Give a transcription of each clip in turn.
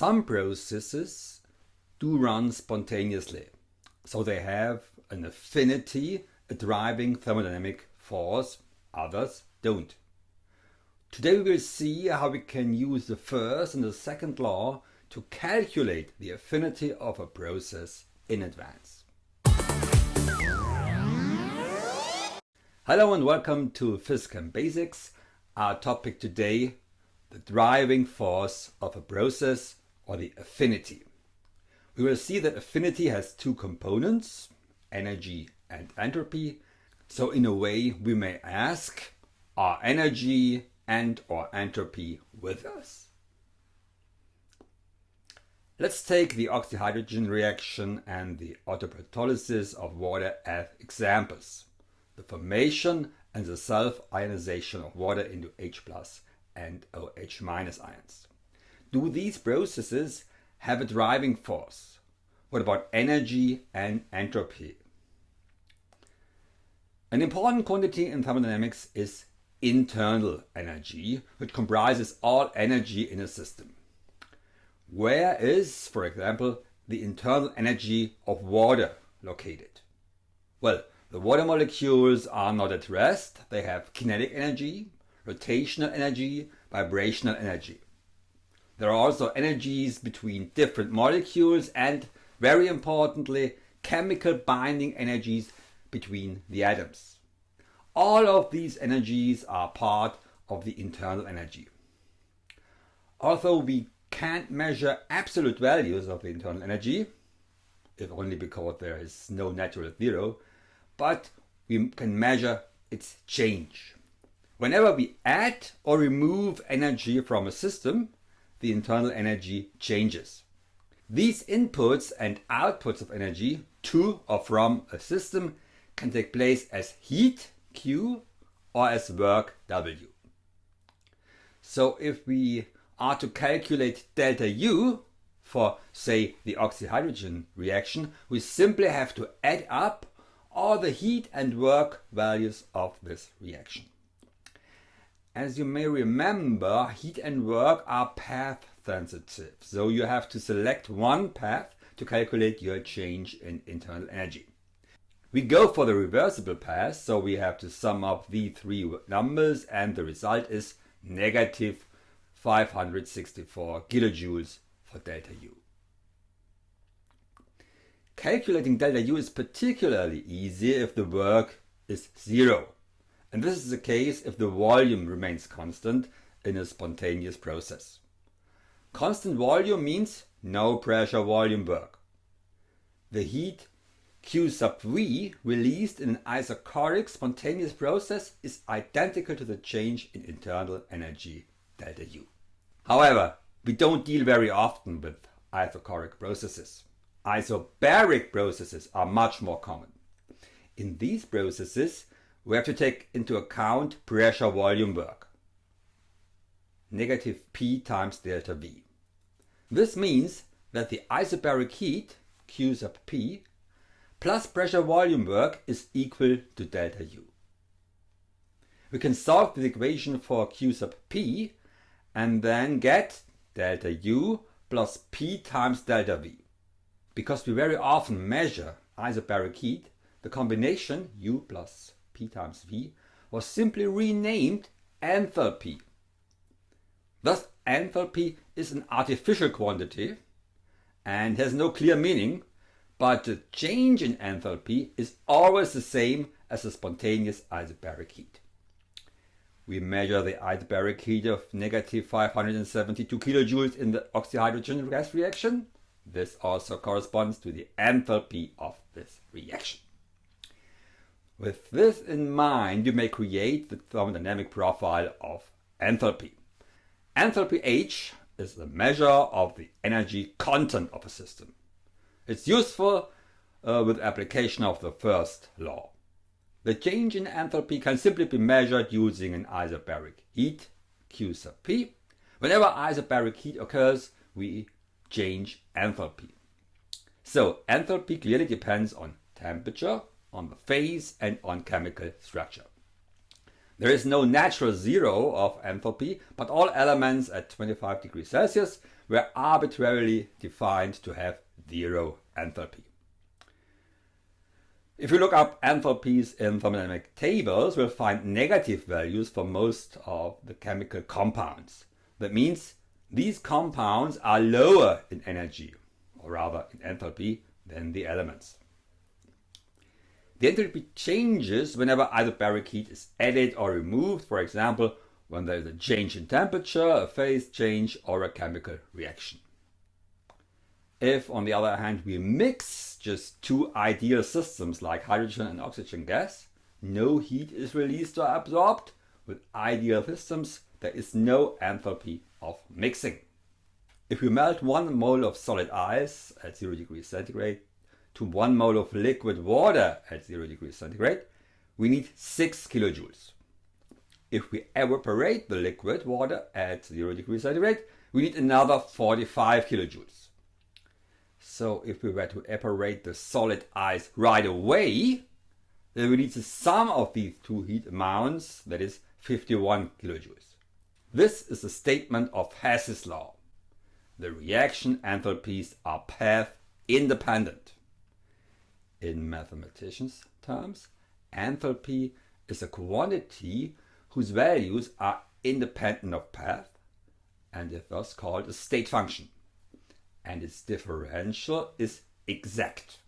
Some processes do run spontaneously, so they have an affinity, a driving thermodynamic force, others don't. Today we will see how we can use the first and the second law to calculate the affinity of a process in advance. Hello and welcome to PhysChem Basics. Our topic today, the driving force of a process or the affinity. We will see that affinity has two components, energy and entropy. So in a way we may ask, are energy and or entropy with us? Let's take the oxyhydrogen reaction and the autoprotolysis of water as examples. The formation and the self-ionization of water into H plus and OH minus ions. Do these processes have a driving force? What about energy and entropy? An important quantity in thermodynamics is internal energy, which comprises all energy in a system. Where is, for example, the internal energy of water located? Well, the water molecules are not at rest. They have kinetic energy, rotational energy, vibrational energy. There are also energies between different molecules and, very importantly, chemical binding energies between the atoms. All of these energies are part of the internal energy. Although we can't measure absolute values of the internal energy, if only because there is no natural zero, but we can measure its change. Whenever we add or remove energy from a system, the internal energy changes. These inputs and outputs of energy to or from a system can take place as heat Q or as work W. So if we are to calculate delta U for say the oxyhydrogen reaction, we simply have to add up all the heat and work values of this reaction. As you may remember, heat and work are path sensitive, so you have to select one path to calculate your change in internal energy. We go for the reversible path, so we have to sum up the three numbers and the result is negative 564 kilojoules for delta U. Calculating delta U is particularly easy if the work is zero. And this is the case if the volume remains constant in a spontaneous process. Constant volume means no pressure volume work. The heat Q sub V released in an isochoric spontaneous process is identical to the change in internal energy delta U. However, we don't deal very often with isochoric processes. Isobaric processes are much more common. In these processes, we have to take into account pressure volume work. Negative P times delta V. This means that the isobaric heat, Q sub P, plus pressure volume work is equal to delta U. We can solve the equation for Q sub P and then get delta U plus P times delta V. Because we very often measure isobaric heat, the combination U plus Times V was simply renamed enthalpy. Thus enthalpy is an artificial quantity and has no clear meaning, but the change in enthalpy is always the same as the spontaneous isobaric heat. We measure the isobaric heat of negative 572 kilojoules in the oxyhydrogen gas reaction. This also corresponds to the enthalpy of this reaction. With this in mind, you may create the thermodynamic profile of enthalpy. Enthalpy H is the measure of the energy content of a system. It's useful uh, with application of the first law. The change in enthalpy can simply be measured using an isobaric heat, Q sub P. Whenever isobaric heat occurs, we change enthalpy. So enthalpy clearly depends on temperature, on the phase and on chemical structure. There is no natural zero of enthalpy, but all elements at 25 degrees Celsius were arbitrarily defined to have zero enthalpy. If we look up enthalpies in thermodynamic tables, we'll find negative values for most of the chemical compounds. That means these compounds are lower in energy, or rather in enthalpy, than the elements. The enthalpy changes whenever isobaric heat is added or removed, for example, when there is a change in temperature, a phase change, or a chemical reaction. If, on the other hand, we mix just two ideal systems like hydrogen and oxygen gas, no heat is released or absorbed. With ideal systems, there is no enthalpy of mixing. If we melt one mole of solid ice at 0 degrees centigrade to one mole of liquid water at 0 degrees centigrade, we need 6 kilojoules. If we evaporate the liquid water at 0 degrees centigrade, we need another 45 kilojoules. So if we were to evaporate the solid ice right away, then we need the sum of these two heat amounts, that is 51 kilojoules. This is a statement of Hess's law. The reaction enthalpies are path independent. In mathematicians' terms, enthalpy is a quantity whose values are independent of path and is thus called a state function and its differential is exact.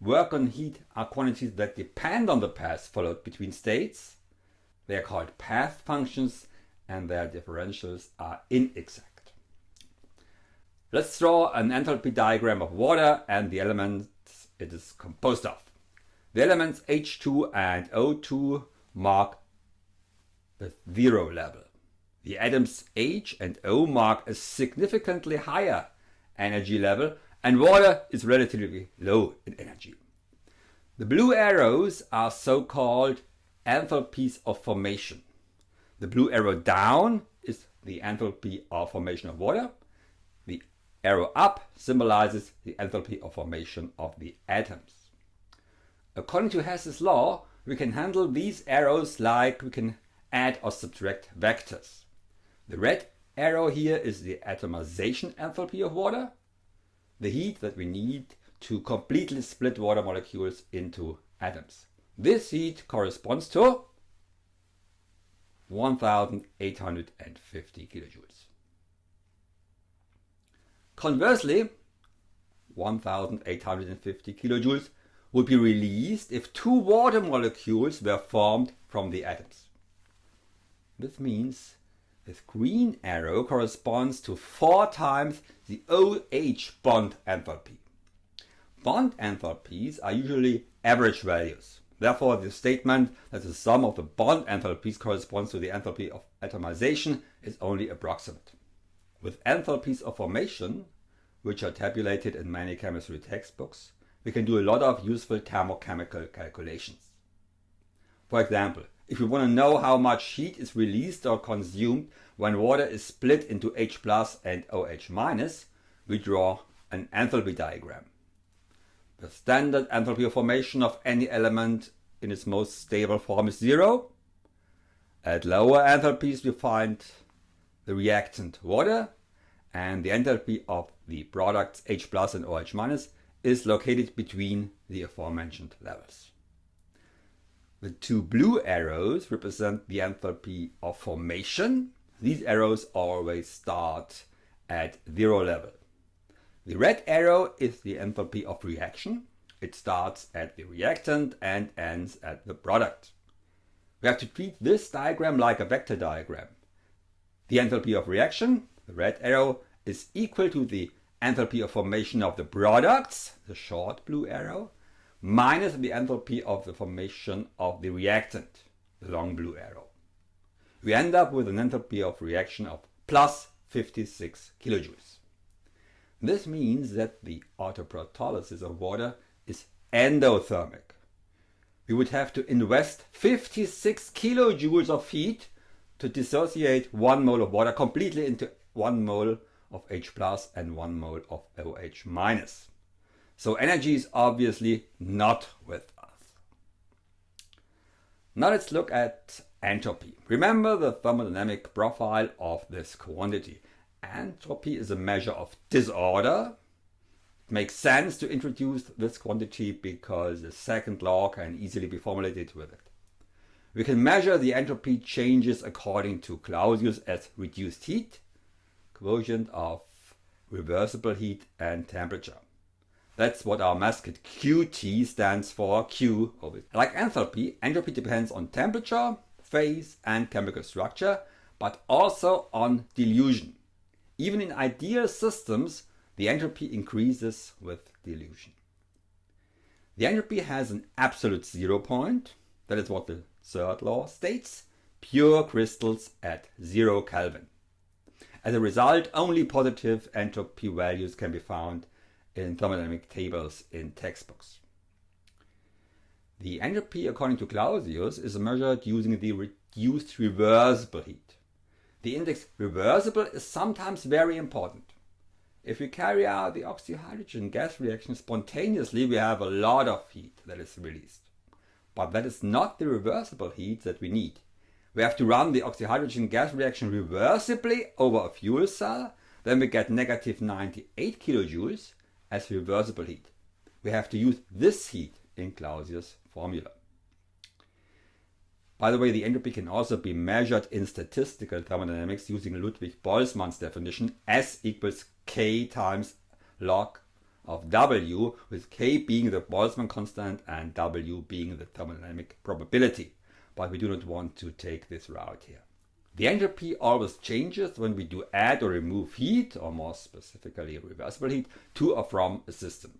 Work and heat are quantities that depend on the path followed between states. They are called path functions and their differentials are inexact. Let's draw an enthalpy diagram of water and the elements it is composed of. The elements H2 and O2 mark the zero level. The atoms H and O mark a significantly higher energy level and water is relatively low in energy. The blue arrows are so-called enthalpies of formation. The blue arrow down is the enthalpy of formation of water. The arrow up symbolizes the enthalpy of formation of the atoms. According to Hess's law, we can handle these arrows like we can add or subtract vectors. The red arrow here is the atomization enthalpy of water, the heat that we need to completely split water molecules into atoms. This heat corresponds to 1850 kilojoules. Conversely, 1850 kilojoules would be released if two water molecules were formed from the atoms. This means this green arrow corresponds to 4 times the OH bond enthalpy. Bond enthalpies are usually average values. Therefore, the statement that the sum of the bond enthalpies corresponds to the enthalpy of atomization is only approximate. With enthalpies of formation, which are tabulated in many chemistry textbooks, we can do a lot of useful thermochemical calculations. For example, if we want to know how much heat is released or consumed when water is split into H plus and OH minus, we draw an enthalpy diagram. The standard enthalpy of formation of any element in its most stable form is zero. At lower enthalpies we find the reactant water and the enthalpy of the products H plus and OH minus is located between the aforementioned levels. The two blue arrows represent the enthalpy of formation. These arrows always start at zero level. The red arrow is the enthalpy of reaction. It starts at the reactant and ends at the product. We have to treat this diagram like a vector diagram. The enthalpy of reaction, the red arrow, is equal to the enthalpy of formation of the products, the short blue arrow, minus the enthalpy of the formation of the reactant, the long blue arrow. We end up with an enthalpy of reaction of plus 56 kilojoules. This means that the autoprotolysis of water is endothermic. We would have to invest 56 kilojoules of heat to dissociate one mole of water completely into one mole of H plus and one mole of OH minus. So energy is obviously not with us. Now let's look at entropy. Remember the thermodynamic profile of this quantity. Entropy is a measure of disorder. It makes sense to introduce this quantity because the second law can easily be formulated with it. We can measure the entropy changes according to Clausius as reduced heat, quotient of reversible heat and temperature. That's what our mascot QT stands for, Q. Like enthalpy, entropy depends on temperature, phase and chemical structure, but also on dilution. Even in ideal systems, the entropy increases with dilution. The entropy has an absolute zero point, that is what the third law states, pure crystals at zero Kelvin. As a result, only positive entropy values can be found in thermodynamic tables in textbooks. The entropy, according to Clausius, is measured using the reduced reversible heat. The index reversible is sometimes very important. If we carry out the oxyhydrogen gas reaction spontaneously, we have a lot of heat that is released. But that is not the reversible heat that we need. We have to run the oxyhydrogen gas reaction reversibly over a fuel cell, then we get negative 98 kilojoules as reversible heat. We have to use this heat in Clausius' formula. By the way, the entropy can also be measured in statistical thermodynamics using Ludwig Boltzmann's definition S equals K times log of W, with K being the Boltzmann constant and W being the thermodynamic probability. But we do not want to take this route here. The entropy always changes when we do add or remove heat, or more specifically reversible heat, to or from a system.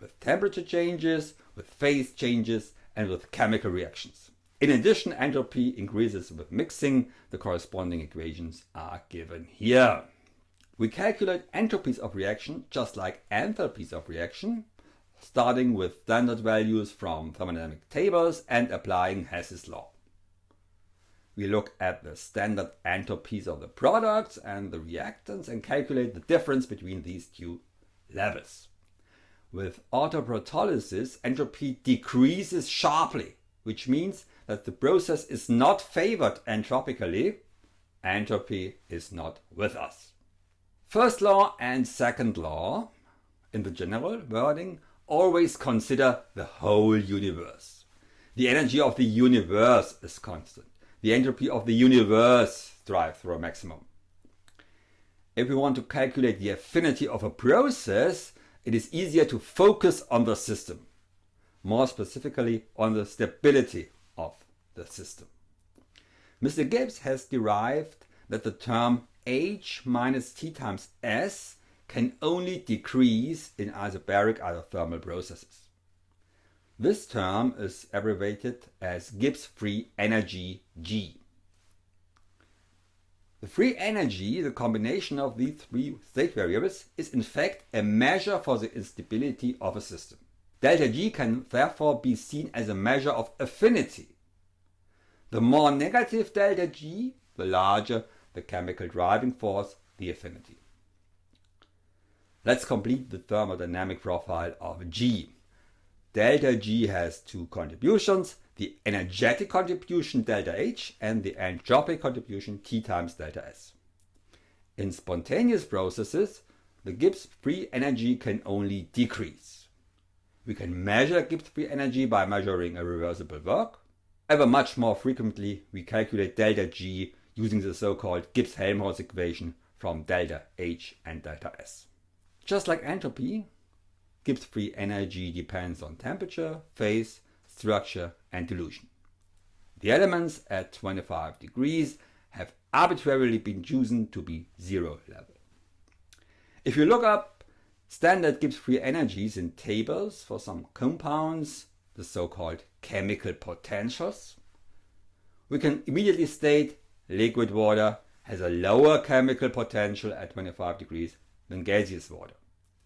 With temperature changes, with phase changes, and with chemical reactions. In addition, entropy increases with mixing. The corresponding equations are given here. We calculate entropies of reaction just like enthalpies of reaction, starting with standard values from thermodynamic tables and applying Hess's law. We look at the standard entropies of the products and the reactants and calculate the difference between these two levels. With autoprotolysis, entropy decreases sharply, which means that the process is not favored entropically. Entropy is not with us. First law and second law, in the general wording, always consider the whole universe. The energy of the universe is constant the entropy of the universe drives through a maximum. If we want to calculate the affinity of a process, it is easier to focus on the system, more specifically on the stability of the system. Mr. Gibbs has derived that the term H minus T times S can only decrease in isobaric isothermal processes. This term is abbreviated as Gibbs free energy G. The free energy, the combination of these three state variables, is in fact a measure for the instability of a system. Delta G can therefore be seen as a measure of affinity. The more negative delta G, the larger the chemical driving force, the affinity. Let's complete the thermodynamic profile of G. Delta G has two contributions, the energetic contribution delta H and the entropic contribution T times delta S. In spontaneous processes, the Gibbs free energy can only decrease. We can measure Gibbs free energy by measuring a reversible work. Ever much more frequently, we calculate delta G using the so-called Gibbs-Helmholtz equation from delta H and delta S. Just like entropy, Gibbs free energy depends on temperature, phase, structure and dilution. The elements at 25 degrees have arbitrarily been chosen to be zero level. If you look up standard Gibbs free energies in tables for some compounds, the so-called chemical potentials, we can immediately state liquid water has a lower chemical potential at 25 degrees than gaseous water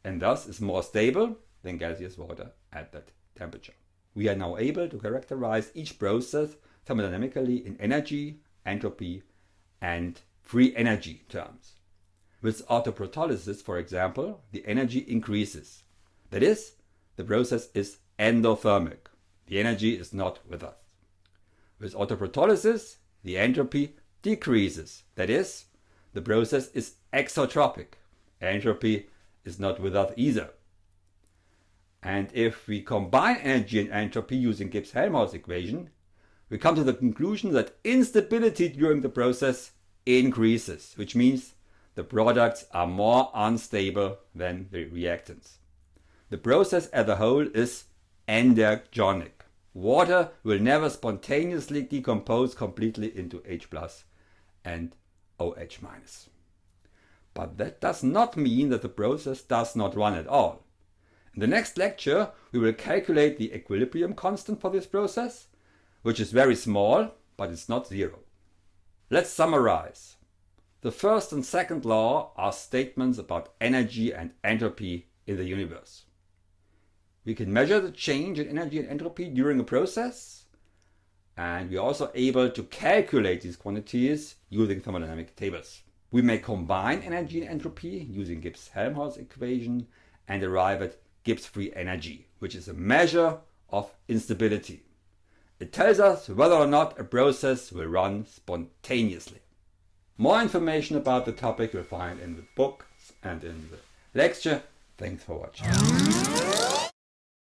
and thus is more stable than gaseous water at that temperature. We are now able to characterize each process thermodynamically in energy, entropy and free energy terms. With autoprotolysis, for example, the energy increases. That is, the process is endothermic. The energy is not with us. With autoprotolysis, the entropy decreases. That is, the process is exotropic. Entropy is not without either. And if we combine energy and entropy using Gibbs-Helmholtz equation, we come to the conclusion that instability during the process increases, which means the products are more unstable than the reactants. The process as a whole is endergonic. Water will never spontaneously decompose completely into H plus and OH minus. But that does not mean that the process does not run at all. In the next lecture, we will calculate the equilibrium constant for this process, which is very small, but it's not zero. Let's summarize. The first and second law are statements about energy and entropy in the universe. We can measure the change in energy and entropy during a process, and we are also able to calculate these quantities using thermodynamic tables. We may combine energy and entropy using Gibbs-Helmholtz equation and arrive at Gibbs free energy, which is a measure of instability. It tells us whether or not a process will run spontaneously. More information about the topic you'll find in the book and in the lecture. Thanks for watching.